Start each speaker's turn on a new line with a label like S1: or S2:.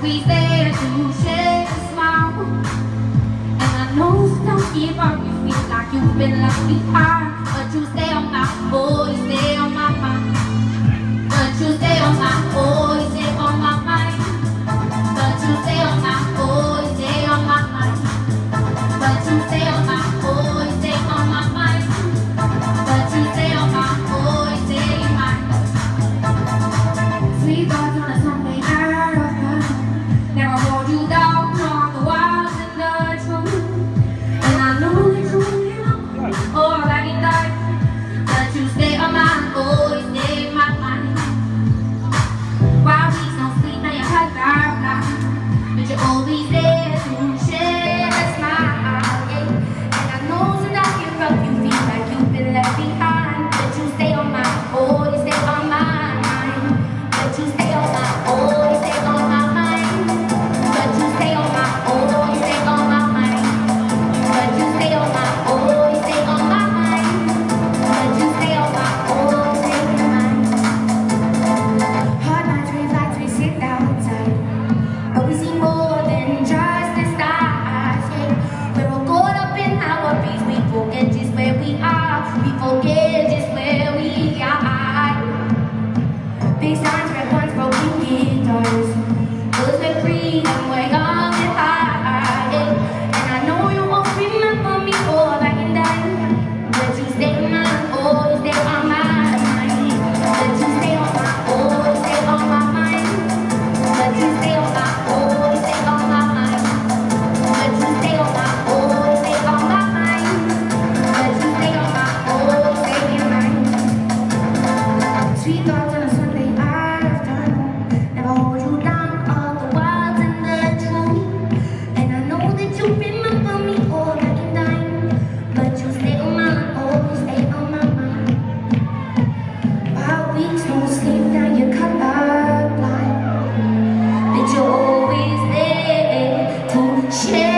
S1: always there to share a smile. And I know don't give up, you feel like you've been left behind. But you stay on my boy, stay on my mind. But you stay on my boy. cheio.